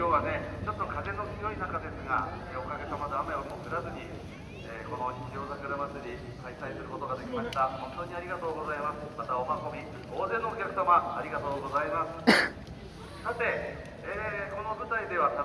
今日はね、ちょっと風の強い中ですが、えおかげさまで雨をも降らずに、えーこの日曜桜祭り開催することができました。本当にありがとうございます。またお運み、大勢のお客様、ありがとうございます。さて、えーこの舞台ではただい